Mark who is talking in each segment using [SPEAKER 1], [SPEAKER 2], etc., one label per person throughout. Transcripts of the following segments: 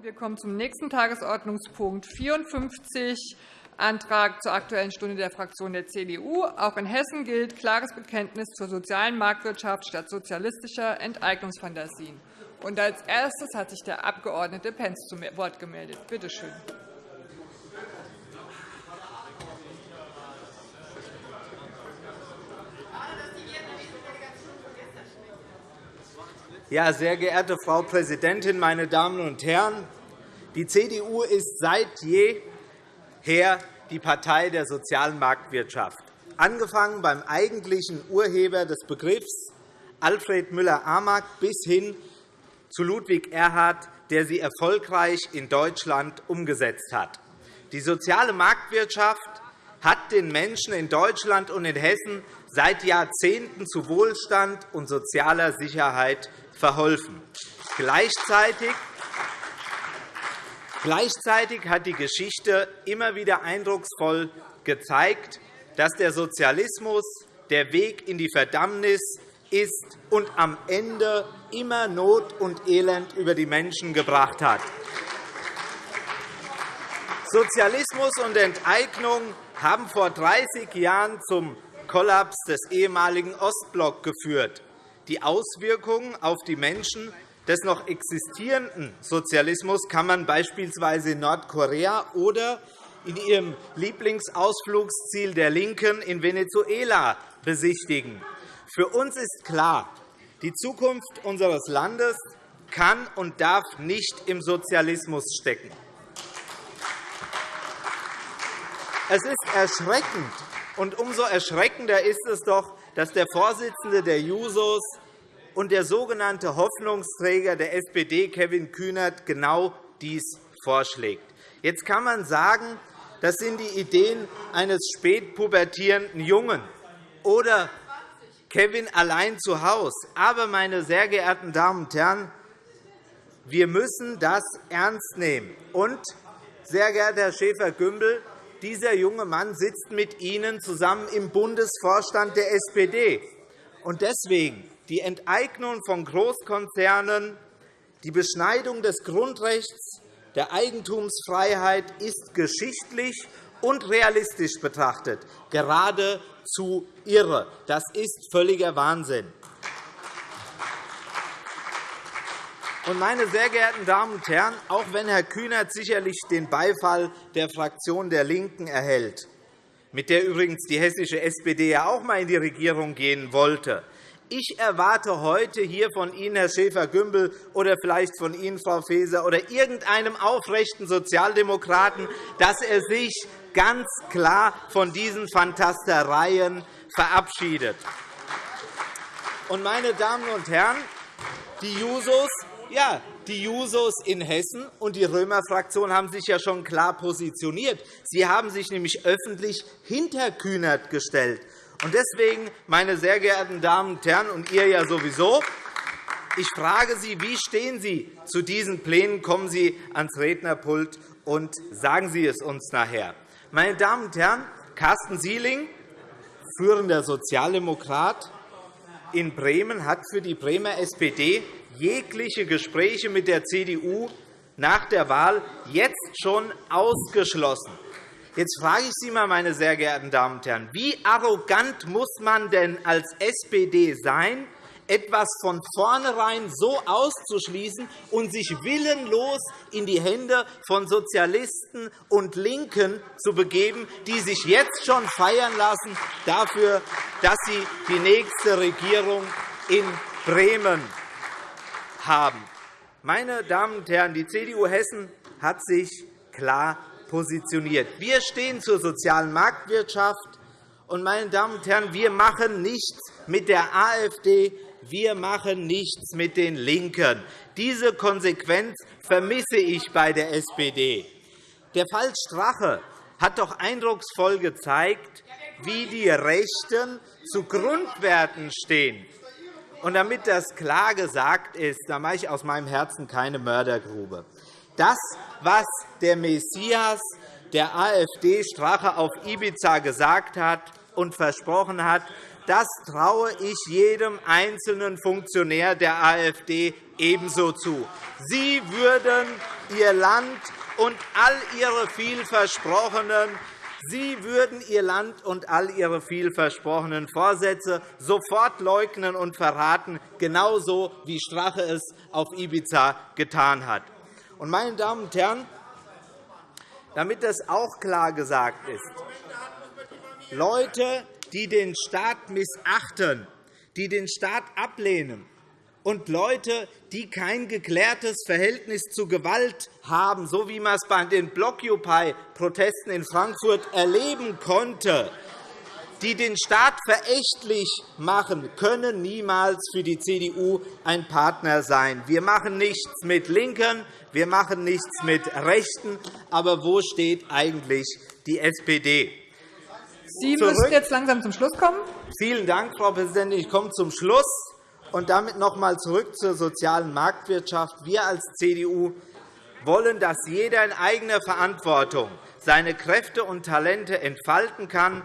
[SPEAKER 1] Wir kommen zum nächsten Tagesordnungspunkt 54, Antrag zur Aktuellen Stunde der Fraktion der CDU. Auch in Hessen gilt klares Bekenntnis zur sozialen Marktwirtschaft statt sozialistischer Enteignungsfantasien. Und als erstes hat sich der Abg. Pentz zu Wort gemeldet. Bitte schön.
[SPEAKER 2] Ja, sehr geehrte Frau Präsidentin, meine Damen und Herren! Die CDU ist seit jeher die Partei der sozialen Marktwirtschaft, angefangen beim eigentlichen Urheber des Begriffs Alfred Müller-Amack bis hin zu Ludwig Erhard, der sie erfolgreich in Deutschland umgesetzt hat. Die soziale Marktwirtschaft hat den Menschen in Deutschland und in Hessen seit Jahrzehnten zu Wohlstand und sozialer Sicherheit verholfen. Gleichzeitig hat die Geschichte immer wieder eindrucksvoll gezeigt, dass der Sozialismus der Weg in die Verdammnis ist und am Ende immer Not und Elend über die Menschen gebracht hat. Sozialismus und Enteignung haben vor 30 Jahren zum Kollaps des ehemaligen Ostblocks geführt. Die Auswirkungen auf die Menschen des noch existierenden Sozialismus kann man beispielsweise in Nordkorea oder in ihrem Lieblingsausflugsziel der LINKEN in Venezuela besichtigen. Für uns ist klar, die Zukunft unseres Landes kann und darf nicht im Sozialismus stecken. Es ist erschreckend, und umso erschreckender ist es doch, dass der Vorsitzende der Jusos und der sogenannte Hoffnungsträger der SPD, Kevin Kühnert, genau dies vorschlägt. Jetzt kann man sagen, das sind die Ideen eines spätpubertierenden Jungen oder Kevin allein zu Hause. Aber, meine sehr geehrten Damen und Herren, wir müssen das ernst nehmen. Und, sehr geehrter Herr Schäfer-Gümbel, dieser junge Mann sitzt mit Ihnen zusammen im Bundesvorstand der SPD. Und deswegen die Enteignung von Großkonzernen, die Beschneidung des Grundrechts der Eigentumsfreiheit ist geschichtlich und realistisch betrachtet geradezu irre. Das ist völliger Wahnsinn. Meine sehr geehrten Damen und Herren, auch wenn Herr Kühnert sicherlich den Beifall der Fraktion der LINKEN erhält, mit der übrigens die hessische SPD ja auch einmal in die Regierung gehen wollte, ich erwarte heute hier von Ihnen, Herr Schäfer-Gümbel, oder vielleicht von Ihnen, Frau Faeser, oder irgendeinem aufrechten Sozialdemokraten, dass er sich ganz klar von diesen Fantastereien verabschiedet. Meine Damen und Herren, die Jusos, ja, die Jusos in Hessen und die Römer-Fraktion haben sich ja schon klar positioniert. Sie haben sich nämlich öffentlich hinter Kühnert gestellt. Und deswegen, meine sehr geehrten Damen und Herren, und ihr ja sowieso, ich frage Sie, wie stehen Sie zu diesen Plänen? Kommen Sie ans Rednerpult und sagen Sie es uns nachher. Meine Damen und Herren, Carsten Sieling, führender Sozialdemokrat in Bremen, hat für die Bremer SPD jegliche Gespräche mit der CDU nach der Wahl jetzt schon ausgeschlossen. Jetzt frage ich Sie, einmal, meine sehr geehrten Damen und Herren, wie arrogant muss man denn als SPD sein, etwas von vornherein so auszuschließen und sich willenlos in die Hände von Sozialisten und LINKEN zu begeben, die sich jetzt schon feiern lassen dafür, dass sie die nächste Regierung in Bremen haben. Meine Damen und Herren, die CDU Hessen hat sich klar positioniert. Wir stehen zur sozialen Marktwirtschaft. Und, meine Damen und Herren, wir machen nichts mit der AfD, wir machen nichts mit den LINKEN. Diese Konsequenz vermisse ich bei der SPD. Der Fall Strache hat doch eindrucksvoll gezeigt, wie die Rechten zu Grundwerten stehen. Und damit das klar gesagt ist, da mache ich aus meinem Herzen keine Mördergrube. Das, was der Messias der AfD Strache auf Ibiza gesagt hat und versprochen hat, das traue ich jedem einzelnen Funktionär der AfD ebenso zu. Sie würden Ihr Land und all Ihre vielversprochenen Sie würden Ihr Land und all Ihre vielversprochenen Vorsätze sofort leugnen und verraten, genauso wie Strache es auf Ibiza getan hat. Meine Damen und Herren, damit das auch klar gesagt ist, Leute, die den Staat missachten, die den Staat ablehnen, und Leute, die kein geklärtes Verhältnis zu Gewalt haben, so wie man es bei den Blockupy-Protesten in Frankfurt erleben konnte, die den Staat verächtlich machen, können niemals für die CDU ein Partner sein. Wir machen nichts mit LINKEN, wir machen nichts mit Rechten. Aber wo steht eigentlich die SPD?
[SPEAKER 1] Sie müssen jetzt langsam zum Schluss kommen.
[SPEAKER 2] Vielen Dank, Frau Präsidentin. Ich komme zum Schluss. Und damit noch einmal zurück zur sozialen Marktwirtschaft. Wir als CDU wollen, dass jeder in eigener Verantwortung seine Kräfte und Talente entfalten kann,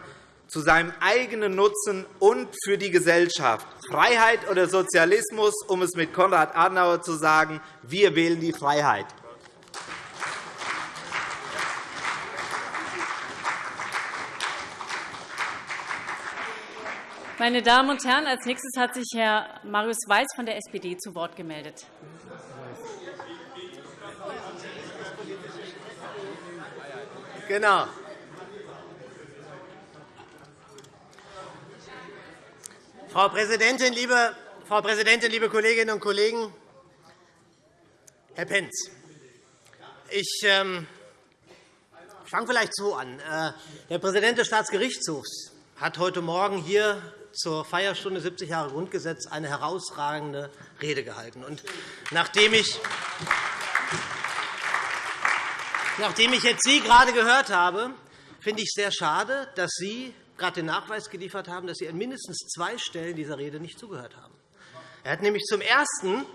[SPEAKER 2] zu seinem eigenen Nutzen und für die Gesellschaft. Freiheit oder Sozialismus, um es mit Konrad Adenauer zu sagen, wir wählen die Freiheit.
[SPEAKER 3] Meine Damen und Herren, als nächstes hat sich Herr Marius Weiß von der SPD zu Wort gemeldet.
[SPEAKER 4] Genau. Frau Präsidentin, liebe, Frau Präsidentin, liebe Kolleginnen und Kollegen! Herr Pentz, ich ähm, fange vielleicht so an. Äh, der Präsident des Staatsgerichtshofs hat heute Morgen hier zur Feierstunde 70 Jahre Grundgesetz eine herausragende Rede gehalten. Und nachdem ich Nachdem ich jetzt Sie gerade gehört habe, finde ich es sehr schade, dass Sie gerade den Nachweis geliefert haben, dass Sie an mindestens zwei Stellen dieser Rede nicht zugehört haben. Er hat nämlich zum Ersten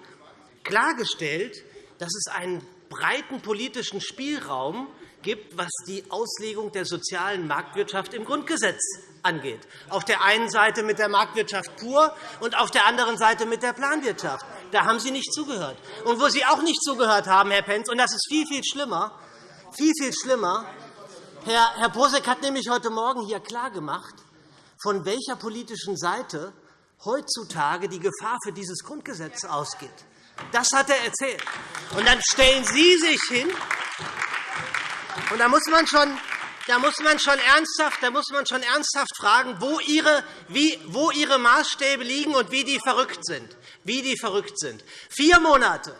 [SPEAKER 4] klargestellt, dass es einen breiten politischen Spielraum gibt, was die Auslegung der sozialen Marktwirtschaft im Grundgesetz angeht. Auf der einen Seite mit der Marktwirtschaft pur und auf der anderen Seite mit der Planwirtschaft. Da haben Sie nicht zugehört. Und wo Sie auch nicht zugehört haben, Herr Pentz, und das ist viel, viel schlimmer, viel, viel schlimmer, Herr, Bosek hat nämlich heute Morgen hier klargemacht, von welcher politischen Seite heutzutage die Gefahr für dieses Grundgesetz ausgeht. Das hat er erzählt. Und dann stellen Sie sich hin, und da muss man schon da muss man schon ernsthaft, da muss man schon ernsthaft fragen, wo ihre, wie, wo ihre Maßstäbe liegen und wie die verrückt sind. Wie die verrückt sind. Vier Monate.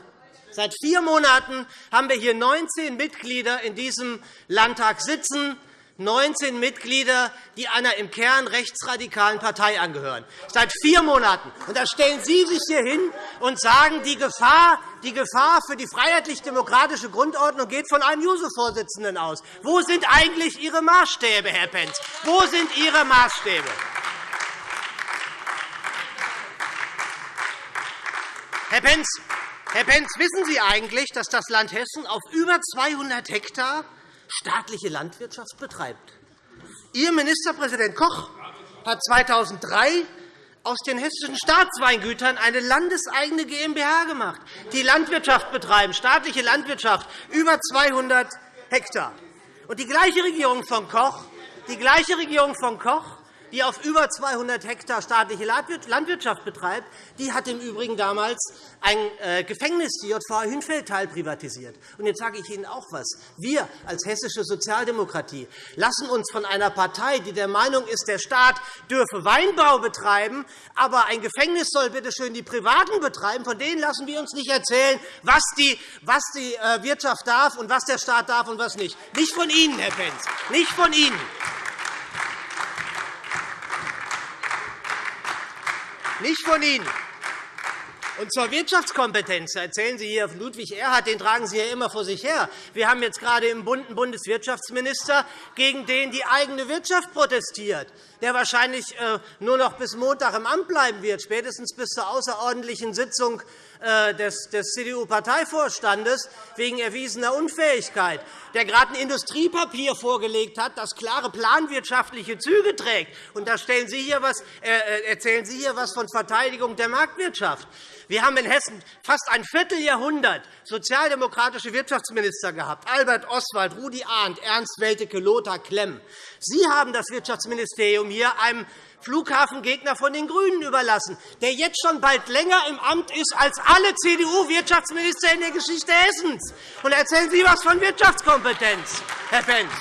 [SPEAKER 4] Seit vier Monaten haben wir hier 19 Mitglieder in diesem Landtag sitzen, 19 Mitglieder, die einer im Kern rechtsradikalen Partei angehören. Seit vier Monaten. Und da stellen Sie sich hier hin und sagen, die Gefahr, die Gefahr für die freiheitlich-demokratische Grundordnung geht von einem JUSO-Vorsitzenden aus. Wo sind eigentlich Ihre Maßstäbe, Herr Pentz? Wo sind Ihre Maßstäbe? Herr Pentz, Herr Pentz, wissen Sie eigentlich, dass das Land Hessen auf über 200 Hektar staatliche Landwirtschaft betreibt. Ihr Ministerpräsident Koch hat 2003 aus den hessischen Staatsweingütern eine landeseigene GmbH gemacht, die Landwirtschaft betreiben, staatliche Landwirtschaft, über 200 Hektar. Und die gleiche Regierung von Koch, die gleiche Regierung von Koch die auf über 200 Hektar staatliche Landwirtschaft betreibt, die hat im Übrigen damals ein äh, Gefängnis, die JVA Hünfeld, privatisiert. Und jetzt sage ich Ihnen auch etwas. Wir als hessische Sozialdemokratie lassen uns von einer Partei, die der Meinung ist, der Staat dürfe Weinbau betreiben, aber ein Gefängnis soll bitte schön die Privaten betreiben, von denen lassen wir uns nicht erzählen, was die, was die äh, Wirtschaft darf und was der Staat darf und was nicht. Nicht von Ihnen, Herr Pentz, nicht von Ihnen. Nicht von Ihnen. Und zur Wirtschaftskompetenz erzählen Sie hier Ludwig Erhard, den tragen Sie ja immer vor sich her. Wir haben jetzt gerade im Bund einen Bundeswirtschaftsminister, gegen den die eigene Wirtschaft protestiert, der wahrscheinlich äh, nur noch bis Montag im Amt bleiben wird, spätestens bis zur außerordentlichen Sitzung des, des CDU-Parteivorstandes wegen erwiesener Unfähigkeit, der gerade ein Industriepapier vorgelegt hat, das klare planwirtschaftliche Züge trägt. Und da stellen Sie hier was, äh, äh erzählen Sie hier etwas von Verteidigung der Marktwirtschaft. Wir haben in Hessen fast ein Vierteljahrhundert sozialdemokratische Wirtschaftsminister gehabt. Albert Oswald, Rudi Arndt, Ernst Welteke, Lothar Klemm. Sie haben das Wirtschaftsministerium hier einem Flughafengegner von den GRÜNEN überlassen, der jetzt schon bald länger im Amt ist als alle CDU-Wirtschaftsminister in der Geschichte Hessens. Und erzählen Sie etwas von Wirtschaftskompetenz, Herr Pentz.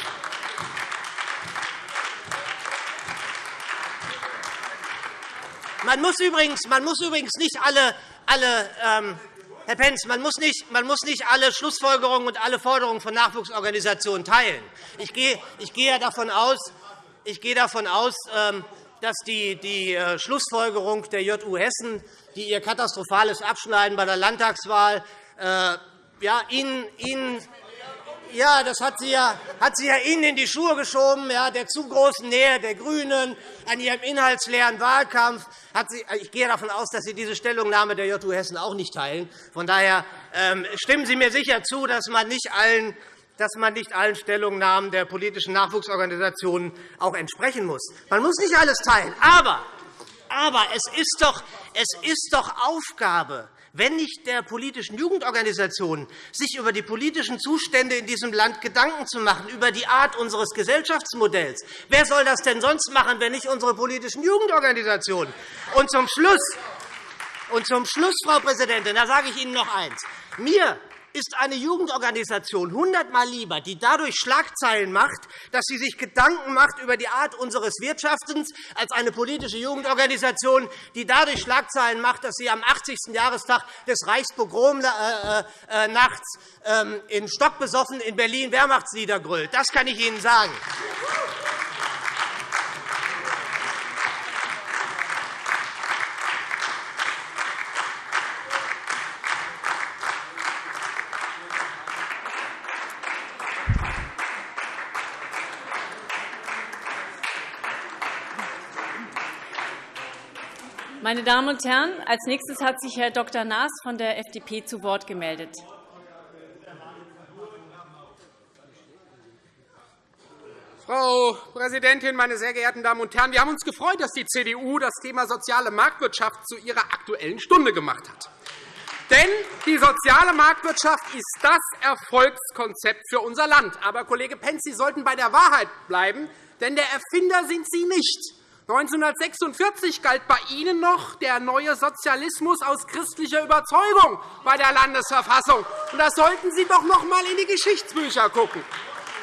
[SPEAKER 4] Man muss übrigens, man muss übrigens nicht alle, alle ähm, Herr Pentz, man muss, nicht, man muss nicht alle Schlussfolgerungen und alle Forderungen von Nachwuchsorganisationen teilen. Ich gehe, ich gehe davon aus, ich gehe davon aus ähm, dass die, die äh, Schlussfolgerung der JU Hessen, die ihr katastrophales Abschneiden bei der Landtagswahl äh, ja, Ihnen, Ihnen ja, das hat sie ja, hat sie ja Ihnen in die Schuhe geschoben, ja, der zu großen Nähe der GRÜNEN an ihrem inhaltsleeren Wahlkampf. Hat sie, ich gehe davon aus, dass Sie diese Stellungnahme der JU Hessen auch nicht teilen. Von daher ähm, stimmen Sie mir sicher zu, dass man nicht allen dass man nicht allen Stellungnahmen der politischen Nachwuchsorganisationen auch entsprechen muss. Man muss nicht alles teilen. Aber, aber es, ist doch, es ist doch Aufgabe wenn nicht der politischen Jugendorganisationen, sich über die politischen Zustände in diesem Land Gedanken zu machen, über die Art unseres Gesellschaftsmodells. Wer soll das denn sonst machen, wenn nicht unsere politischen Jugendorganisationen? Und zum Schluss, und zum Schluss Frau Präsidentin, da sage ich Ihnen noch eins. Mir ist eine Jugendorganisation hundertmal lieber, die dadurch Schlagzeilen macht, dass sie sich Gedanken macht über die Art unseres Wirtschaftens, als eine politische Jugendorganisation, die dadurch Schlagzeilen macht, dass sie am 80. Jahrestag des Reichspogromnachts äh, äh, ähm, in Stock besoffen in Berlin Wehrmachtslieder grüllt. Das kann ich Ihnen sagen.
[SPEAKER 3] Meine Damen und Herren, als nächstes hat sich Herr Dr. Naas von der FDP zu Wort gemeldet.
[SPEAKER 5] Frau Präsidentin, meine sehr geehrten Damen und Herren! Wir haben uns gefreut, dass die CDU das Thema soziale Marktwirtschaft zu ihrer Aktuellen Stunde gemacht hat. Denn die soziale Marktwirtschaft ist das Erfolgskonzept für unser Land. Aber, Kollege Pentz, Sie sollten bei der Wahrheit bleiben, denn der Erfinder sind Sie nicht. 1946 galt bei Ihnen noch der neue Sozialismus aus christlicher Überzeugung bei der Landesverfassung. Da sollten Sie doch noch einmal in die Geschichtsbücher schauen.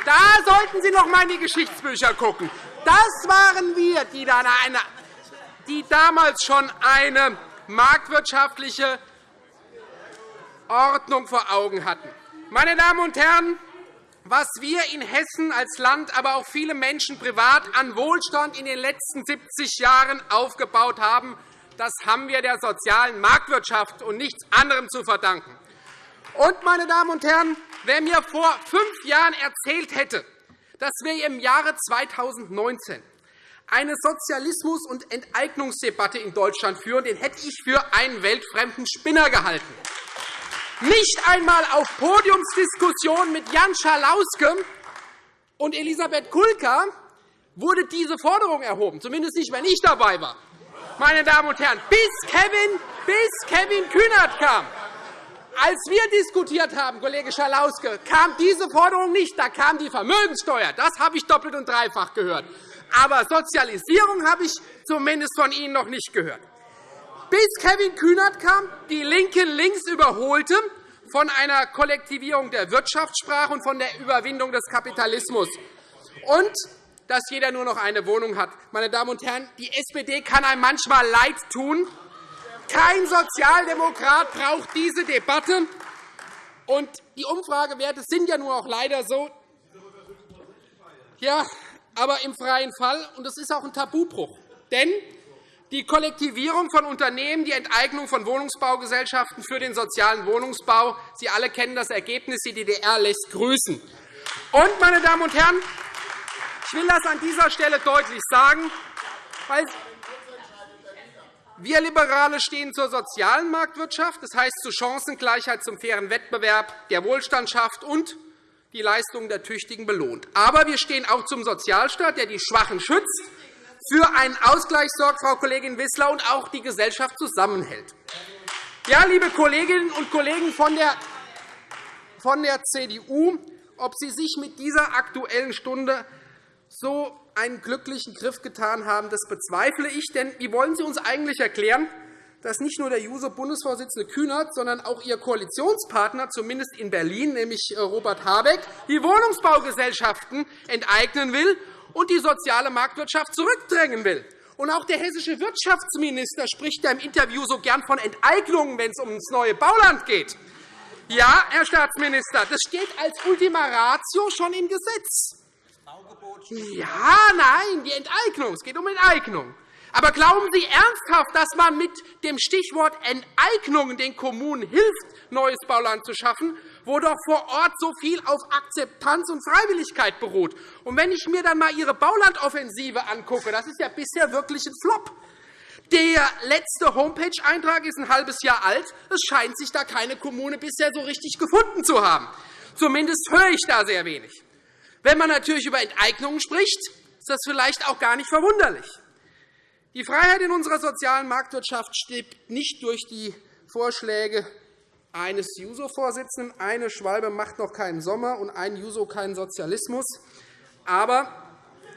[SPEAKER 5] Da sollten Sie noch einmal in die Geschichtsbücher schauen. Das waren wir, die, eine, die damals schon eine marktwirtschaftliche Ordnung vor Augen hatten. Meine Damen und Herren, was wir in Hessen als Land, aber auch viele Menschen privat an Wohlstand in den letzten 70 Jahren aufgebaut haben, das haben wir der sozialen Marktwirtschaft und nichts anderem zu verdanken. Und, meine Damen und Herren, wer mir vor fünf Jahren erzählt hätte, dass wir im Jahre 2019 eine Sozialismus- und Enteignungsdebatte in Deutschland führen, den hätte ich für einen weltfremden Spinner gehalten. Nicht einmal auf Podiumsdiskussionen mit Jan Schalauske und Elisabeth Kulka wurde diese Forderung erhoben, zumindest nicht, wenn ich dabei war. Meine Damen und Herren, bis Kevin, bis Kevin Kühnert kam. Als wir diskutiert haben, Kollege Schalauske, kam diese Forderung nicht. Da kam die Vermögenssteuer. Das habe ich doppelt und dreifach gehört. Aber Sozialisierung habe ich zumindest von Ihnen noch nicht gehört bis Kevin Kühnert kam, die LINKE links überholte, von einer Kollektivierung der Wirtschaftssprache und von der Überwindung des Kapitalismus. Und dass jeder nur noch eine Wohnung hat. Meine Damen und Herren, die SPD kann einem manchmal leid tun. Kein Sozialdemokrat braucht diese Debatte. Und die Umfragewerte sind ja nur auch leider so. Ja, aber im freien Fall. Und das ist auch ein Tabubruch. Denn die Kollektivierung von Unternehmen, die Enteignung von Wohnungsbaugesellschaften für den sozialen Wohnungsbau. Sie alle kennen das Ergebnis. Die DDR lässt grüßen. Und, meine Damen und Herren, ich will das an dieser Stelle deutlich sagen, weil Wir Liberale stehen zur sozialen Marktwirtschaft, das heißt zur Chancengleichheit, zum fairen Wettbewerb, der Wohlstand schafft und die Leistungen der Tüchtigen belohnt. Aber wir stehen auch zum Sozialstaat, der die Schwachen schützt, für einen Ausgleich sorgt, Frau Kollegin Wissler, und auch die Gesellschaft zusammenhält. Ja, liebe Kolleginnen und Kollegen von der, von der CDU, ob Sie sich mit dieser Aktuellen Stunde so einen glücklichen Griff getan haben, das bezweifle ich. Denn wie wollen Sie uns eigentlich erklären, dass nicht nur der JUSO-Bundesvorsitzende Kühnert, sondern auch Ihr Koalitionspartner, zumindest in Berlin, nämlich Robert Habeck, die Wohnungsbaugesellschaften enteignen will und die soziale Marktwirtschaft zurückdrängen will. Und auch der hessische Wirtschaftsminister spricht im Interview so gern von Enteignungen, wenn es um das neue Bauland geht. Ja, Herr Staatsminister, das steht als Ultima Ratio schon im Gesetz. Ja, nein, die Enteignung. Es geht um Enteignung. Aber glauben Sie ernsthaft, dass man mit dem Stichwort Enteignung den Kommunen hilft, neues Bauland zu schaffen, wo doch vor Ort so viel auf Akzeptanz und Freiwilligkeit beruht? Und wenn ich mir dann einmal Ihre Baulandoffensive angucke, das ist ja bisher wirklich ein Flop. Der letzte Homepage-Eintrag ist ein halbes Jahr alt. Es scheint sich da keine Kommune bisher so richtig gefunden zu haben. Zumindest höre ich da sehr wenig. Wenn man natürlich über Enteignungen spricht, ist das vielleicht auch gar nicht verwunderlich. Die Freiheit in unserer sozialen Marktwirtschaft stirbt nicht durch die Vorschläge eines JUSO-Vorsitzenden. Eine Schwalbe macht noch keinen Sommer und ein JUSO keinen Sozialismus. Aber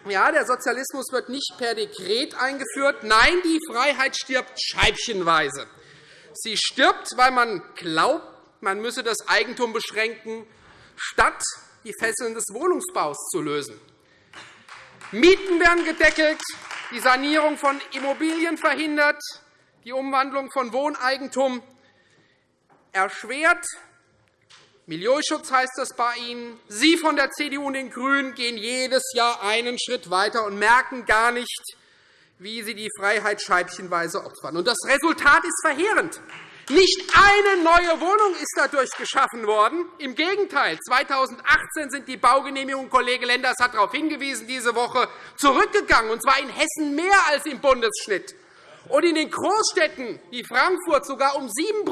[SPEAKER 5] ja, der Sozialismus wird nicht per Dekret eingeführt. Nein, die Freiheit stirbt scheibchenweise. Sie stirbt, weil man glaubt, man müsse das Eigentum beschränken, statt die Fesseln des Wohnungsbaus zu lösen. Mieten werden gedeckelt, die Sanierung von Immobilien verhindert, die Umwandlung von Wohneigentum erschwert. Milieuschutz heißt das bei Ihnen. Sie von der CDU und den GRÜNEN gehen jedes Jahr einen Schritt weiter und merken gar nicht, wie Sie die Freiheit scheibchenweise opfern. das Resultat ist verheerend. Nicht eine neue Wohnung ist dadurch geschaffen worden. Im Gegenteil, 2018 sind die Baugenehmigungen, Kollege Lenders hat darauf hingewiesen, diese Woche zurückgegangen, und zwar in Hessen mehr als im Bundesschnitt, und in den Großstädten wie Frankfurt sogar um 7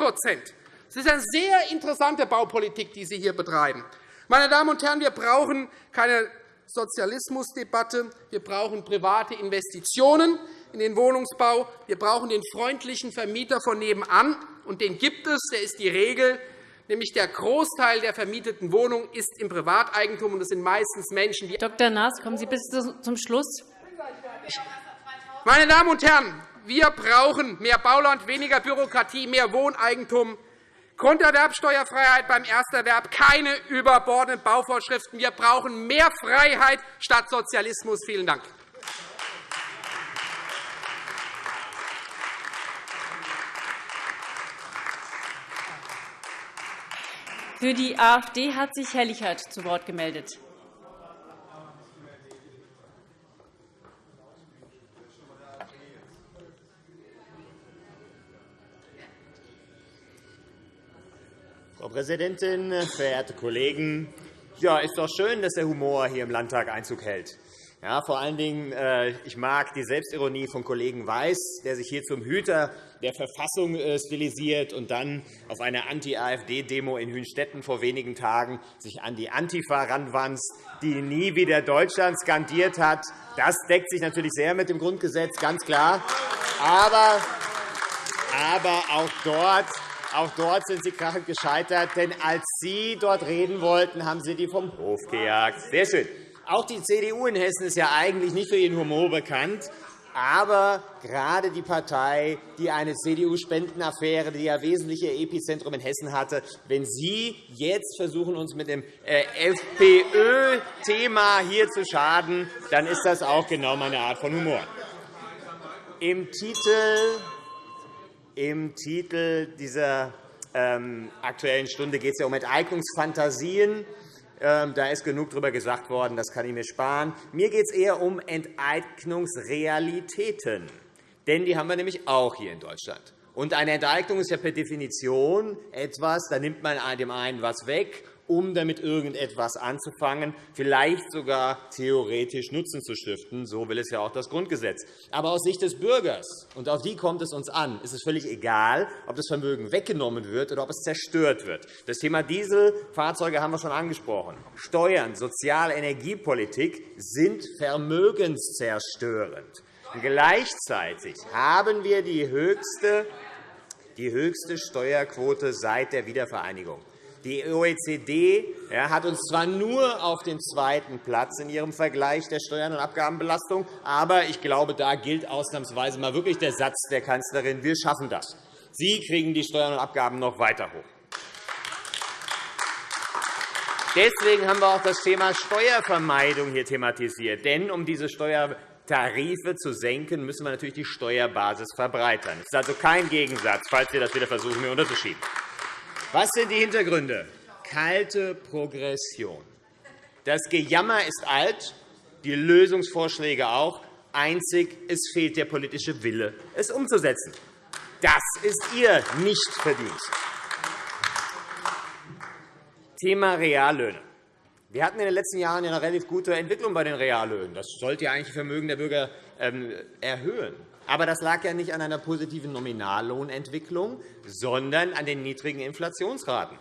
[SPEAKER 5] Das ist eine sehr interessante Baupolitik, die Sie hier betreiben. Meine Damen und Herren, wir brauchen keine Sozialismusdebatte. Wir brauchen private Investitionen in den Wohnungsbau. Wir brauchen den freundlichen Vermieter von nebenan und den gibt es, der ist die Regel, nämlich der Großteil der vermieteten Wohnungen ist im Privateigentum, und es sind meistens Menschen, die
[SPEAKER 3] Dr. Naas, kommen Sie bitte zum Schluss.
[SPEAKER 5] Meine Damen und Herren, wir brauchen mehr Bauland, weniger Bürokratie, mehr Wohneigentum, Grunderwerbsteuerfreiheit beim Ersterwerb, keine überbordenden Bauvorschriften. Wir brauchen mehr Freiheit statt Sozialismus. Vielen Dank.
[SPEAKER 3] Für die AfD hat sich Herr Lichert zu Wort gemeldet.
[SPEAKER 6] Frau Präsidentin, verehrte Kollegen! Ja, ist doch schön, dass der Humor hier im Landtag Einzug hält. Ja, vor allen Dingen, äh, ich mag die Selbstironie von Kollegen Weiß, der sich hier zum Hüter der Verfassung äh, stilisiert und dann auf einer Anti-AfD-Demo in Hünstetten vor wenigen Tagen sich an die Antifa ranwanzt, die nie wieder Deutschland skandiert hat. Das deckt sich natürlich sehr mit dem Grundgesetz, ganz klar. Aber, aber auch dort auch dort sind Sie krachend gescheitert, denn als Sie dort reden wollten, haben Sie die vom Hof gejagt. Sehr schön. Auch die CDU in Hessen ist ja eigentlich nicht für ihren Humor bekannt. Aber gerade die Partei, die eine CDU-Spendenaffäre, die ja wesentliche Epizentrum in Hessen hatte, wenn Sie jetzt versuchen, uns mit dem äh, FPÖ-Thema hier zu schaden, dann ist das auch genau meine Art von Humor. Im Titel, im Titel dieser ähm, Aktuellen Stunde geht es ja um Enteignungsfantasien. Ähm, da ist genug darüber gesagt worden, das kann ich mir sparen. Mir geht es eher um Enteignungsrealitäten. Denn die haben wir nämlich auch hier in Deutschland. Und eine Enteignung ist ja per Definition etwas, da nimmt man dem einen was weg um damit irgendetwas anzufangen, vielleicht sogar theoretisch Nutzen zu stiften. So will es ja auch das Grundgesetz. Aber aus Sicht des Bürgers, und auf die kommt es uns an, ist es völlig egal, ob das Vermögen weggenommen wird oder ob es zerstört wird. Das Thema Dieselfahrzeuge haben wir schon angesprochen. Steuern, Sozial-, Energiepolitik sind vermögenszerstörend. Gleichzeitig haben wir die höchste, die höchste Steuerquote seit der Wiedervereinigung. Die OECD hat uns zwar nur auf den zweiten Platz in ihrem Vergleich der Steuern- und Abgabenbelastung, aber ich glaube, da gilt ausnahmsweise mal wirklich der Satz der Kanzlerin, wir schaffen das. Sie kriegen die Steuern und Abgaben noch weiter hoch. Deswegen haben wir auch das Thema Steuervermeidung hier thematisiert. Denn um diese Steuertarife zu senken, müssen wir natürlich die Steuerbasis verbreitern. Es ist also kein Gegensatz, falls wir das wieder versuchen, mir unterzuschieben. Was sind die Hintergründe? Kalte Progression. Das Gejammer ist alt, die Lösungsvorschläge auch. Einzig, es fehlt der politische Wille, es umzusetzen. Das ist Ihr Nichtverdienst. Thema Reallöhne. Wir hatten in den letzten Jahren eine relativ gute Entwicklung bei den Reallöhnen. Das sollte ja eigentlich Vermögen der Bürger ähm, erhöhen. Aber das lag ja nicht an einer positiven Nominallohnentwicklung, sondern an den niedrigen Inflationsraten.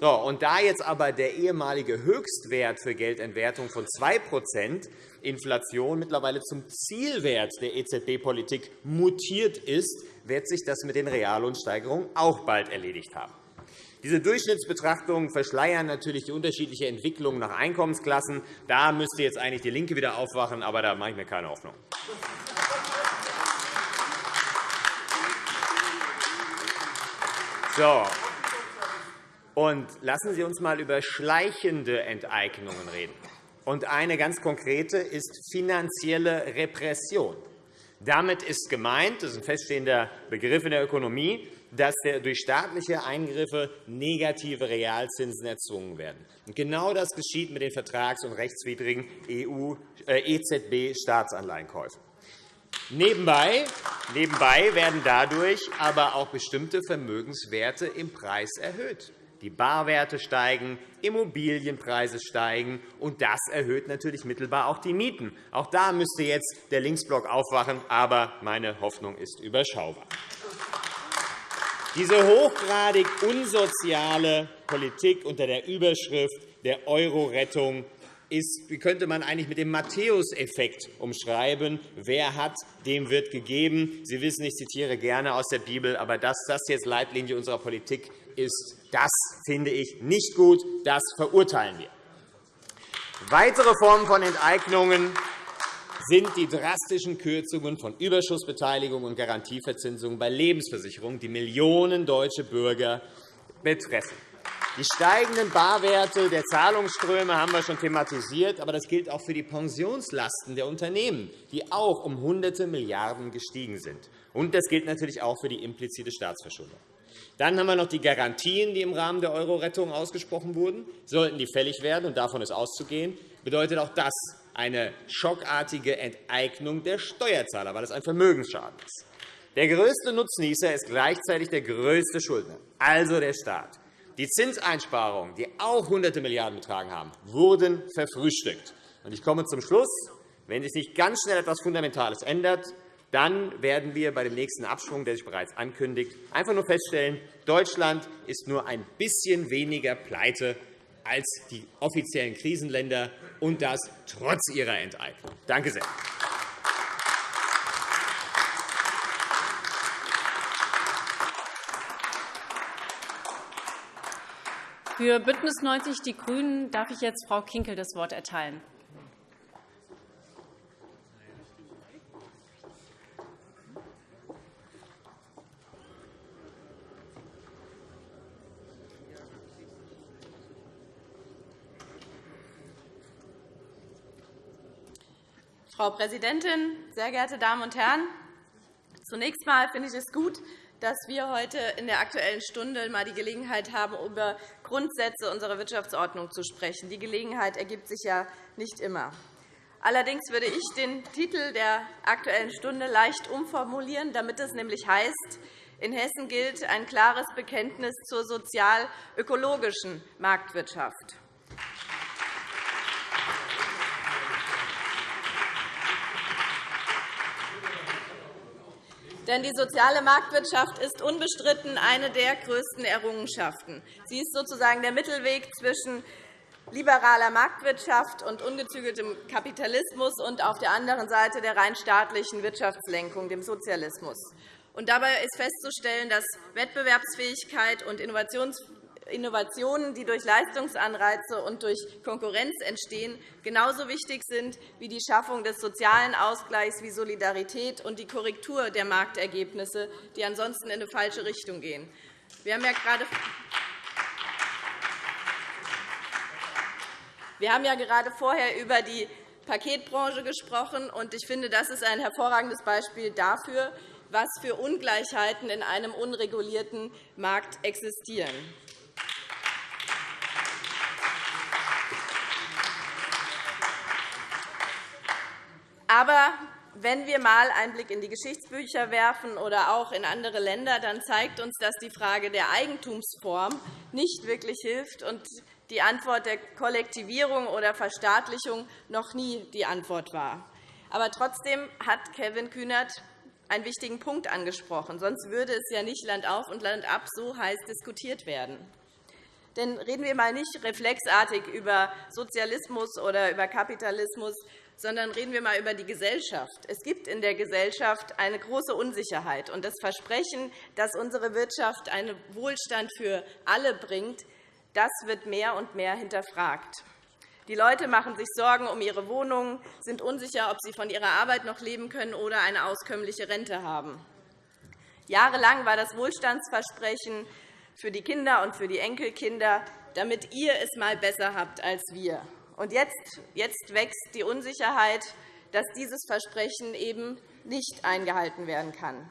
[SPEAKER 6] So, und da jetzt aber der ehemalige Höchstwert für Geldentwertung von 2% Inflation mittlerweile zum Zielwert der EZB-Politik mutiert ist, wird sich das mit den Reallohnsteigerungen auch bald erledigt haben. Diese Durchschnittsbetrachtungen verschleiern natürlich die unterschiedliche Entwicklung nach Einkommensklassen. Da müsste jetzt eigentlich DIE LINKE wieder aufwachen, aber da mache ich mir keine Hoffnung. So. Und lassen Sie uns einmal über schleichende Enteignungen reden. Und eine ganz konkrete ist finanzielle Repression. Damit ist gemeint, das ist ein feststehender Begriff in der Ökonomie, dass durch staatliche Eingriffe negative Realzinsen erzwungen werden. Genau das geschieht mit den vertrags- und rechtswidrigen EZB-Staatsanleihenkäufen. Nebenbei, nebenbei werden dadurch aber auch bestimmte Vermögenswerte im Preis erhöht. Die Barwerte steigen, Immobilienpreise steigen, und das erhöht natürlich mittelbar auch die Mieten. Auch da müsste jetzt der Linksblock aufwachen, aber meine Hoffnung ist überschaubar. Diese hochgradig unsoziale Politik unter der Überschrift der Euro-Rettung ist, wie könnte man eigentlich mit dem Matthäuseffekt umschreiben? Wer hat, dem wird gegeben. Sie wissen, ich zitiere gerne aus der Bibel, aber dass das jetzt Leitlinie unserer Politik ist, das finde ich nicht gut. Das verurteilen wir. Weitere Formen von Enteignungen sind die drastischen Kürzungen von Überschussbeteiligung und Garantieverzinsungen bei Lebensversicherungen, die Millionen deutsche Bürger betreffen. Die steigenden Barwerte der Zahlungsströme haben wir schon thematisiert, aber das gilt auch für die Pensionslasten der Unternehmen, die auch um Hunderte Milliarden gestiegen sind. Und das gilt natürlich auch für die implizite Staatsverschuldung. Dann haben wir noch die Garantien, die im Rahmen der Euro-Rettung ausgesprochen wurden. Sollten die fällig werden, und davon ist auszugehen, bedeutet auch das eine schockartige Enteignung der Steuerzahler, weil es ein Vermögensschaden ist. Der größte Nutznießer ist gleichzeitig der größte Schuldner, also der Staat. Die Zinseinsparungen, die auch Hunderte Milliarden betragen haben, wurden verfrühstückt. Ich komme zum Schluss. Wenn sich nicht ganz schnell etwas Fundamentales ändert, dann werden wir bei dem nächsten Abschwung, der sich bereits ankündigt, einfach nur feststellen, Deutschland ist nur ein bisschen weniger pleite als die offiziellen Krisenländer, und das trotz ihrer Enteignung. Danke sehr.
[SPEAKER 3] Für BÜNDNIS 90 die GRÜNEN darf ich jetzt Frau Kinkel das Wort erteilen.
[SPEAKER 7] Frau Präsidentin, sehr geehrte Damen und Herren! Zunächst einmal finde ich es gut, dass wir heute in der Aktuellen Stunde einmal die Gelegenheit haben, über Grundsätze unserer Wirtschaftsordnung zu sprechen. Die Gelegenheit ergibt sich ja nicht immer. Allerdings würde ich den Titel der Aktuellen Stunde leicht umformulieren, damit es nämlich heißt, In Hessen gilt ein klares Bekenntnis zur sozial-ökologischen Marktwirtschaft. Denn die soziale Marktwirtschaft ist unbestritten eine der größten Errungenschaften. Sie ist sozusagen der Mittelweg zwischen liberaler Marktwirtschaft und ungezügeltem Kapitalismus und auf der anderen Seite der rein staatlichen Wirtschaftslenkung, dem Sozialismus. Und dabei ist festzustellen, dass Wettbewerbsfähigkeit und Innovationen, die durch Leistungsanreize und durch Konkurrenz entstehen, genauso wichtig sind wie die Schaffung des sozialen Ausgleichs wie Solidarität und die Korrektur der Marktergebnisse, die ansonsten in eine falsche Richtung gehen. Wir haben ja gerade Wir haben ja gerade vorher über die Paketbranche gesprochen. und Ich finde, das ist ein hervorragendes Beispiel dafür, was für Ungleichheiten in einem unregulierten Markt existieren. Aber wenn wir einmal einen Blick in die Geschichtsbücher werfen oder auch in andere Länder, dann zeigt uns, dass die Frage der Eigentumsform nicht wirklich hilft und die Antwort der Kollektivierung oder Verstaatlichung noch nie die Antwort war. Aber trotzdem hat Kevin Kühnert einen wichtigen Punkt angesprochen. Sonst würde es ja nicht Land auf und Land ab so heiß diskutiert werden. Denn reden wir einmal nicht reflexartig über Sozialismus oder über Kapitalismus, sondern reden wir einmal über die Gesellschaft. Es gibt in der Gesellschaft eine große Unsicherheit. Und das Versprechen, dass unsere Wirtschaft einen Wohlstand für alle bringt, das wird mehr und mehr hinterfragt. Die Leute machen sich Sorgen um ihre Wohnungen, sind unsicher, ob sie von ihrer Arbeit noch leben können oder eine auskömmliche Rente haben. Jahrelang war das Wohlstandsversprechen für die Kinder und für die Enkelkinder, damit ihr es einmal besser habt als wir. Und jetzt, jetzt wächst die Unsicherheit, dass dieses Versprechen eben nicht eingehalten werden kann.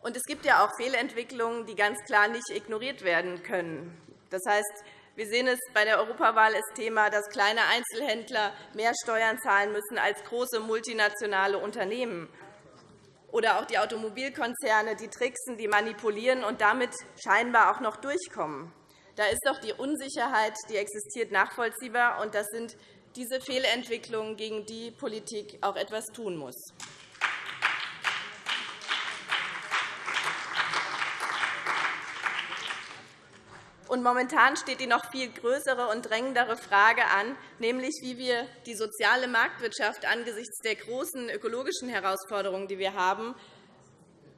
[SPEAKER 7] Und es gibt ja auch Fehlentwicklungen, die ganz klar nicht ignoriert werden können. Das heißt, wir sehen es bei der Europawahl ist Thema, dass kleine Einzelhändler mehr Steuern zahlen müssen als große multinationale Unternehmen. Oder auch die Automobilkonzerne, die tricksen, die manipulieren und damit scheinbar auch noch durchkommen. Da ist doch die Unsicherheit, die existiert, nachvollziehbar. Und das sind diese Fehlentwicklungen, gegen die Politik auch etwas tun muss. Und momentan steht die noch viel größere und drängendere Frage an, nämlich wie wir die soziale Marktwirtschaft angesichts der großen ökologischen Herausforderungen, die wir haben,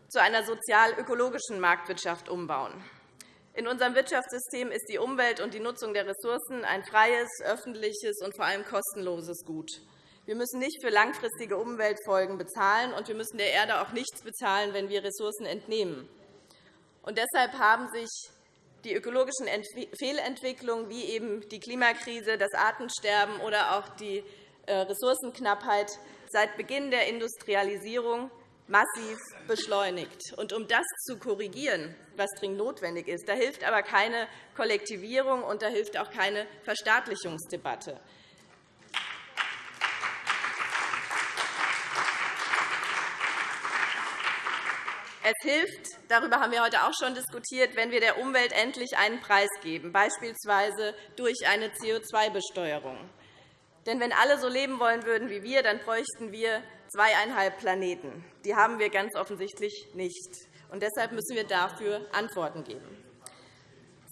[SPEAKER 7] zu einer sozial-ökologischen Marktwirtschaft umbauen. In unserem Wirtschaftssystem ist die Umwelt und die Nutzung der Ressourcen ein freies, öffentliches und vor allem kostenloses Gut. Wir müssen nicht für langfristige Umweltfolgen bezahlen, und wir müssen der Erde auch nichts bezahlen, wenn wir Ressourcen entnehmen. Und deshalb haben sich die ökologischen Fehlentwicklungen wie eben die Klimakrise, das Artensterben oder auch die äh, Ressourcenknappheit seit Beginn der Industrialisierung massiv beschleunigt. Und um das zu korrigieren, was dringend notwendig ist, da hilft aber keine Kollektivierung und da hilft auch keine Verstaatlichungsdebatte. Es hilft, darüber haben wir heute auch schon diskutiert, wenn wir der Umwelt endlich einen Preis geben, beispielsweise durch eine CO2-Besteuerung. Denn wenn alle so leben wollen würden wie wir, dann bräuchten wir zweieinhalb Planeten. Die haben wir ganz offensichtlich nicht. Und deshalb müssen wir dafür Antworten geben.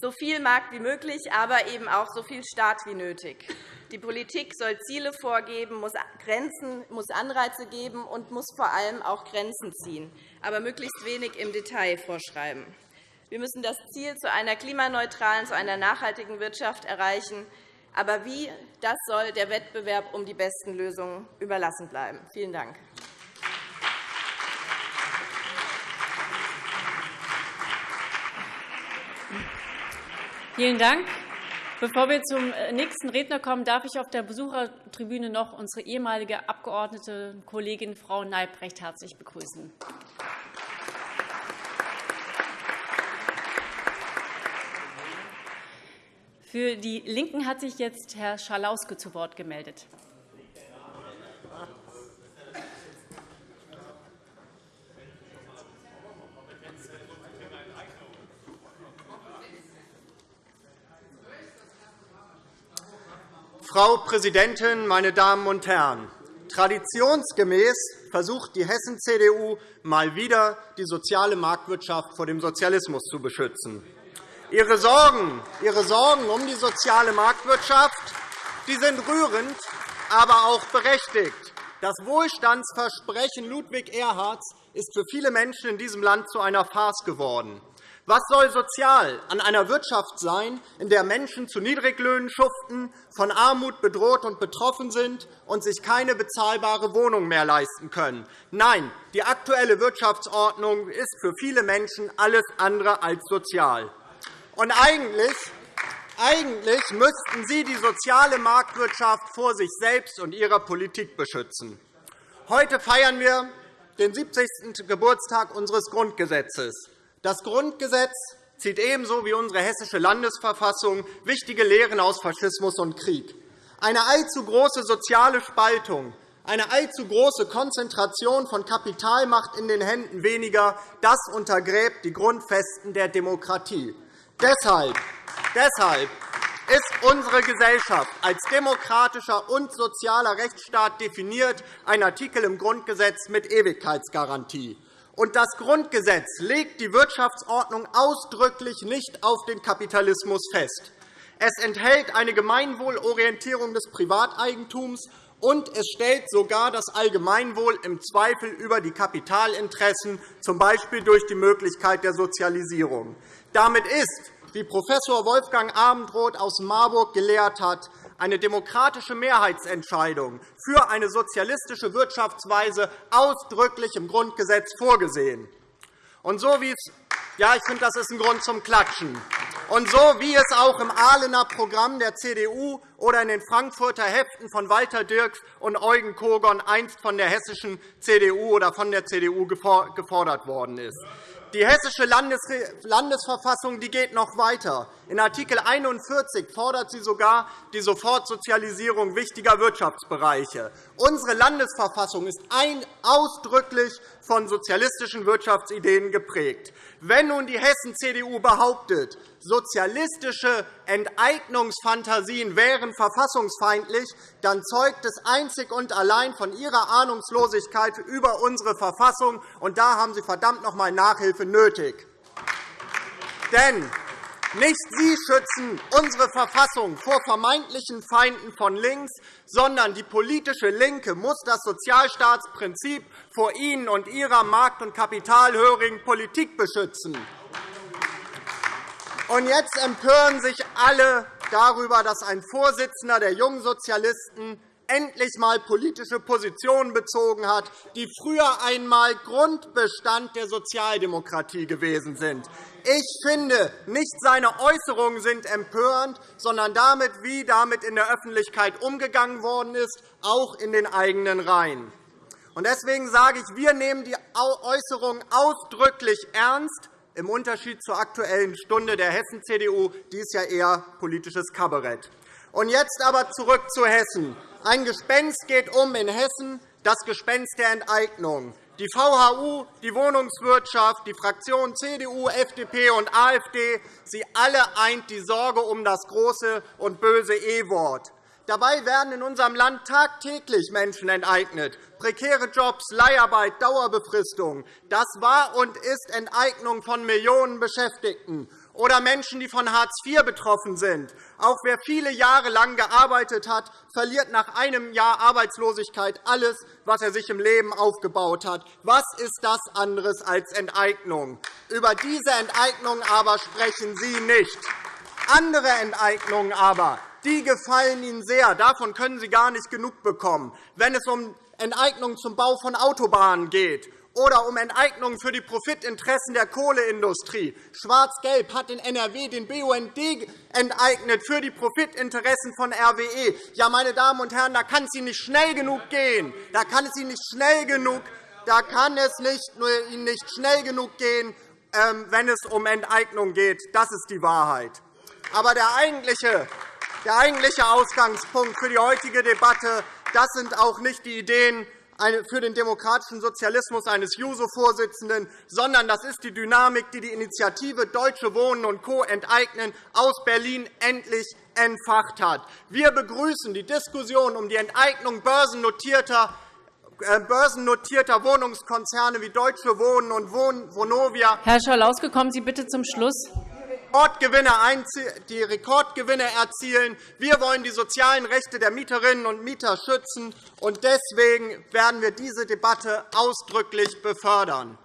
[SPEAKER 7] So viel Markt wie möglich, aber eben auch so viel Staat wie nötig. Die Politik soll Ziele vorgeben, muss, Grenzen, muss Anreize geben und muss vor allem auch Grenzen ziehen, aber möglichst wenig im Detail vorschreiben. Wir müssen das Ziel zu einer klimaneutralen, zu einer nachhaltigen Wirtschaft erreichen. Aber wie, das soll der Wettbewerb um die besten Lösungen überlassen bleiben. Vielen Dank.
[SPEAKER 3] Vielen Dank. Bevor wir zum äh, nächsten Redner kommen, darf ich auf der Besuchertribüne noch unsere ehemalige Abgeordnete Kollegin Frau Neibrecht herzlich begrüßen. Für die Linken hat sich jetzt Herr Schalauske zu Wort gemeldet.
[SPEAKER 8] Frau Präsidentin, meine Damen und Herren! Traditionsgemäß versucht die Hessen-CDU mal wieder, die soziale Marktwirtschaft vor dem Sozialismus zu beschützen. Ihre Sorgen, Ihre Sorgen um die soziale Marktwirtschaft die sind rührend, aber auch berechtigt. Das Wohlstandsversprechen Ludwig Erhards ist für viele Menschen in diesem Land zu einer Farce geworden. Was soll sozial an einer Wirtschaft sein, in der Menschen zu Niedriglöhnen schuften, von Armut bedroht und betroffen sind und sich keine bezahlbare Wohnung mehr leisten können? Nein, die aktuelle Wirtschaftsordnung ist für viele Menschen alles andere als sozial. Und eigentlich eigentlich müssten Sie die soziale Marktwirtschaft vor sich selbst und Ihrer Politik beschützen. Heute feiern wir den 70. Geburtstag unseres Grundgesetzes. Das Grundgesetz zieht ebenso wie unsere Hessische Landesverfassung wichtige Lehren aus Faschismus und Krieg. Eine allzu große soziale Spaltung, eine allzu große Konzentration von Kapitalmacht in den Händen weniger, das untergräbt die Grundfesten der Demokratie. Deshalb Deshalb ist unsere Gesellschaft als demokratischer und sozialer Rechtsstaat definiert, ein Artikel im Grundgesetz mit Ewigkeitsgarantie. Und das Grundgesetz legt die Wirtschaftsordnung ausdrücklich nicht auf den Kapitalismus fest. Es enthält eine Gemeinwohlorientierung des Privateigentums, und es stellt sogar das Allgemeinwohl im Zweifel über die Kapitalinteressen, z. B. durch die Möglichkeit der Sozialisierung. Damit ist wie Prof. Wolfgang Abendroth aus Marburg gelehrt hat, eine demokratische Mehrheitsentscheidung für eine sozialistische Wirtschaftsweise ausdrücklich im Grundgesetz vorgesehen. Und so wie es ja, ich finde, das ist ein Grund zum Klatschen. Und so wie es auch im Ahlener Programm der CDU oder in den Frankfurter Heften von Walter Dirks und Eugen Kogon einst von der hessischen CDU oder von der CDU gefordert worden ist. Die Hessische Landesverfassung geht noch weiter. In Art. 41 fordert sie sogar die Sofortsozialisierung wichtiger Wirtschaftsbereiche. Unsere Landesverfassung ist ausdrücklich von sozialistischen Wirtschaftsideen geprägt. Wenn nun die Hessen-CDU behauptet, sozialistische Enteignungsfantasien wären verfassungsfeindlich, dann zeugt es einzig und allein von ihrer Ahnungslosigkeit über unsere Verfassung. Und da haben Sie verdammt noch einmal Nachhilfe nötig. Denn nicht Sie schützen unsere Verfassung vor vermeintlichen Feinden von links, sondern die politische LINKE muss das Sozialstaatsprinzip vor Ihnen und Ihrer markt- und kapitalhörigen Politik beschützen. Und jetzt empören sich alle darüber, dass ein Vorsitzender der Jungsozialisten endlich einmal politische Positionen bezogen hat, die früher einmal Grundbestand der Sozialdemokratie gewesen sind. Ich finde, nicht seine Äußerungen sind empörend, sondern damit, wie damit in der Öffentlichkeit umgegangen worden ist, auch in den eigenen Reihen. Deswegen sage ich, wir nehmen die Äußerungen ausdrücklich ernst, im Unterschied zur Aktuellen Stunde der Hessen-CDU. Die ist ja eher politisches Kabarett. Und jetzt aber zurück zu Hessen. Ein Gespenst geht um in Hessen, das Gespenst der Enteignung. Die VHU, die Wohnungswirtschaft, die Fraktionen CDU, FDP und AfD, sie alle eint die Sorge um das große und böse E-Wort. Dabei werden in unserem Land tagtäglich Menschen enteignet. Prekäre Jobs, Leiharbeit, Dauerbefristung. Das war und ist Enteignung von Millionen Beschäftigten oder Menschen, die von Hartz IV betroffen sind. Auch wer viele Jahre lang gearbeitet hat, verliert nach einem Jahr Arbeitslosigkeit alles, was er sich im Leben aufgebaut hat. Was ist das anderes als Enteignung? Über diese Enteignung aber sprechen Sie nicht. Andere Enteignungen aber, die gefallen Ihnen sehr. Davon können Sie gar nicht genug bekommen. Wenn es um Enteignungen zum Bau von Autobahnen geht oder um Enteignungen für die Profitinteressen der Kohleindustrie. Schwarz-Gelb hat in NRW den BUND enteignet für die Profitinteressen von RWE. Ja, meine Damen und Herren, da kann es Ihnen nicht schnell genug gehen. Da kann es Ihnen nicht schnell genug, da kann es Ihnen nicht schnell genug gehen, ähm, wenn es um Enteignung geht. Das ist die Wahrheit. Aber der eigentliche, der eigentliche Ausgangspunkt für die heutige Debatte das sind auch nicht die Ideen für den demokratischen Sozialismus eines JUSO-Vorsitzenden, sondern das ist die Dynamik, die die Initiative Deutsche Wohnen und Co. enteignen aus Berlin endlich entfacht hat. Wir begrüßen die Diskussion um die Enteignung börsennotierter äh, börsennotierter Wohnungskonzerne wie Deutsche Wohnen und Vonovia.
[SPEAKER 3] Herr Schalauske, kommen Sie bitte zum Schluss
[SPEAKER 8] die Rekordgewinne erzielen. Wir wollen die sozialen Rechte der Mieterinnen und Mieter schützen. und Deswegen werden wir diese Debatte ausdrücklich befördern.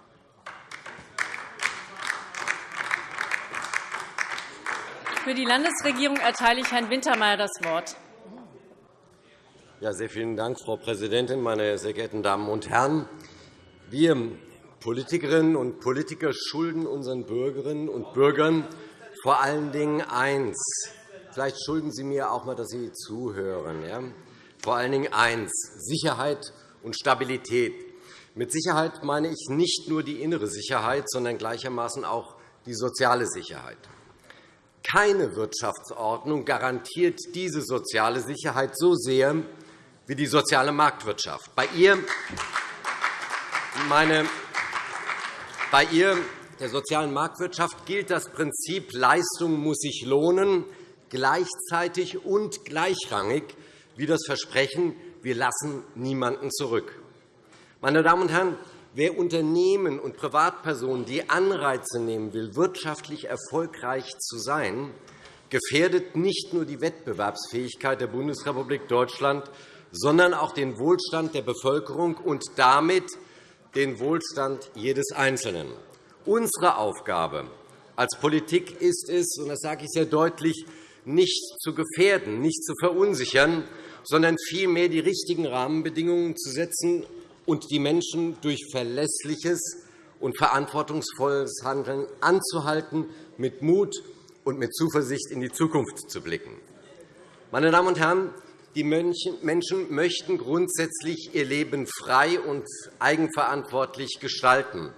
[SPEAKER 3] Für die Landesregierung erteile ich Herrn Wintermeyer das Wort.
[SPEAKER 9] Ja, sehr vielen Dank, Frau Präsidentin, meine sehr geehrten Damen und Herren! Wir Politikerinnen und Politiker schulden unseren Bürgerinnen und Bürgern vor allen Dingen eins. Vielleicht schulden Sie mir auch einmal, dass Sie zuhören. Ja? Vor allen Dingen eins, Sicherheit und Stabilität. Mit Sicherheit meine ich nicht nur die innere Sicherheit, sondern gleichermaßen auch die soziale Sicherheit. Keine Wirtschaftsordnung garantiert diese soziale Sicherheit so sehr wie die soziale Marktwirtschaft. Bei ihr, meine, bei ihr der sozialen Marktwirtschaft gilt das Prinzip Leistung muss sich lohnen, gleichzeitig und gleichrangig wie das Versprechen, wir lassen niemanden zurück. Meine Damen und Herren, wer Unternehmen und Privatpersonen die Anreize nehmen will, wirtschaftlich erfolgreich zu sein, gefährdet nicht nur die Wettbewerbsfähigkeit der Bundesrepublik Deutschland, sondern auch den Wohlstand der Bevölkerung und damit den Wohlstand jedes Einzelnen. Unsere Aufgabe als Politik ist es, und das sage ich sehr deutlich, nicht zu gefährden, nicht zu verunsichern, sondern vielmehr die richtigen Rahmenbedingungen zu setzen und die Menschen durch verlässliches und verantwortungsvolles Handeln anzuhalten, mit Mut und mit Zuversicht in die Zukunft zu blicken. Meine Damen und Herren, die Menschen möchten grundsätzlich ihr Leben frei und eigenverantwortlich gestalten.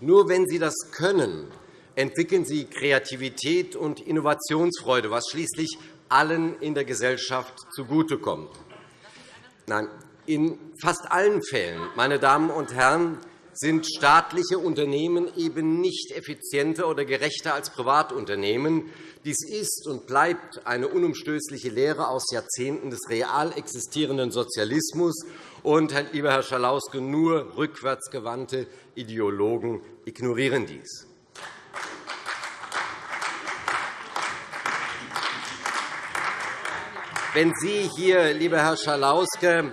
[SPEAKER 9] Nur wenn sie das können, entwickeln sie Kreativität und Innovationsfreude, was schließlich allen in der Gesellschaft zugutekommt. Nein, in fast allen Fällen, meine Damen und Herren, sind staatliche Unternehmen eben nicht effizienter oder gerechter als Privatunternehmen. Dies ist und bleibt eine unumstößliche Lehre aus Jahrzehnten des real existierenden Sozialismus. Und, lieber Herr Schalauske, nur rückwärtsgewandte Ideologen ignorieren dies. Wenn Sie hier, lieber Herr Schalauske,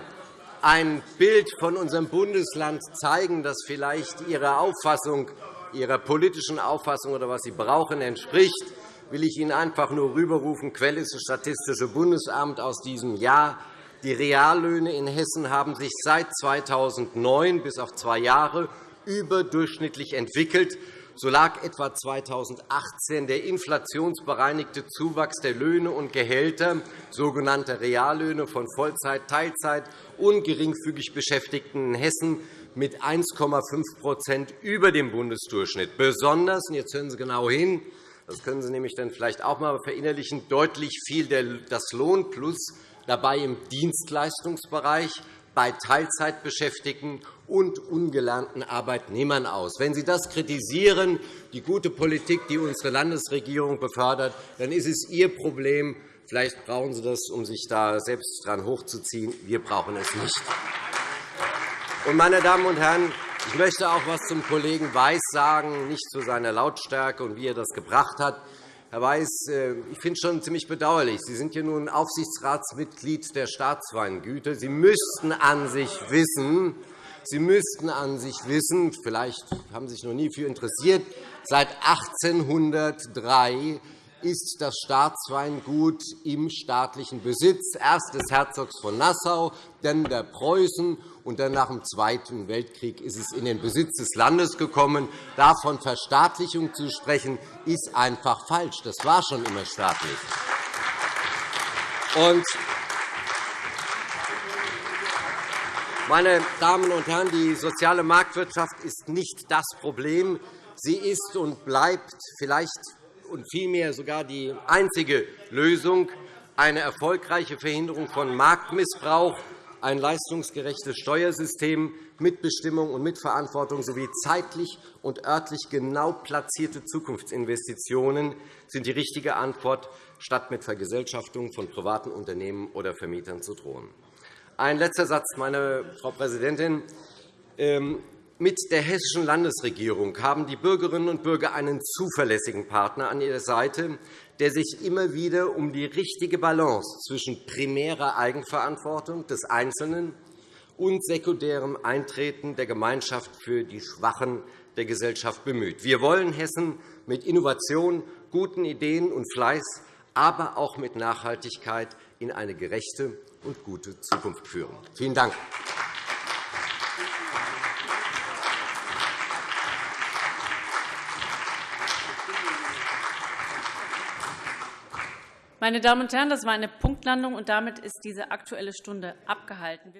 [SPEAKER 9] ein Bild von unserem Bundesland zeigen, das vielleicht Ihrer Auffassung, Ihrer politischen Auffassung oder was Sie brauchen, entspricht, will ich Ihnen einfach nur rüberrufen. Quelle ist das Statistische Bundesamt aus diesem Jahr. Die Reallöhne in Hessen haben sich seit 2009 bis auf zwei Jahre überdurchschnittlich entwickelt. So lag etwa 2018 der inflationsbereinigte Zuwachs der Löhne und Gehälter, sogenannte Reallöhne von Vollzeit-, Teilzeit- und geringfügig Beschäftigten in Hessen mit 1,5% über dem Bundesdurchschnitt. Besonders, und jetzt hören Sie genau hin, das können Sie nämlich dann vielleicht auch einmal verinnerlichen, deutlich fiel das Lohnplus dabei im Dienstleistungsbereich bei Teilzeitbeschäftigten und ungelernten Arbeitnehmern aus. Wenn Sie das kritisieren, die gute Politik, die unsere Landesregierung befördert, dann ist es Ihr Problem. Vielleicht brauchen Sie das, um sich da selbst dran hochzuziehen. Wir brauchen es nicht. Meine Damen und Herren, ich möchte auch etwas zum Kollegen Weiß sagen, nicht zu seiner Lautstärke und wie er das gebracht hat. Herr Weiß, äh, ich finde es schon ziemlich bedauerlich. Sie sind ja nun Aufsichtsratsmitglied der Staatsweingüter. Sie müssten an sich wissen, Sie müssten an sich wissen, vielleicht haben Sie sich noch nie für interessiert, seit 1803 ist das Staatsweingut im staatlichen Besitz, erst des Herzogs von Nassau, dann der Preußen, und dann nach dem Zweiten Weltkrieg ist es in den Besitz des Landes gekommen. Davon Verstaatlichung zu sprechen, ist einfach falsch. Das war schon immer staatlich. meine Damen und Herren, die soziale Marktwirtschaft ist nicht das Problem. Sie ist und bleibt vielleicht und vielmehr sogar die einzige Lösung, eine erfolgreiche Verhinderung von Marktmissbrauch ein leistungsgerechtes Steuersystem, Mitbestimmung und Mitverantwortung sowie zeitlich und örtlich genau platzierte Zukunftsinvestitionen sind die richtige Antwort, statt mit Vergesellschaftung von privaten Unternehmen oder Vermietern zu drohen. Ein letzter Satz, meine Frau Präsidentin. Mit der Hessischen Landesregierung haben die Bürgerinnen und Bürger einen zuverlässigen Partner an ihrer Seite, der sich immer wieder um die richtige Balance zwischen primärer Eigenverantwortung des Einzelnen und sekundärem Eintreten der Gemeinschaft für die Schwachen der Gesellschaft bemüht. Wir wollen Hessen mit Innovation, guten Ideen und Fleiß, aber auch mit Nachhaltigkeit in eine gerechte und gute Zukunft führen. Vielen Dank.
[SPEAKER 3] Meine Damen und Herren, das war eine Punktlandung, und damit ist diese Aktuelle Stunde abgehalten.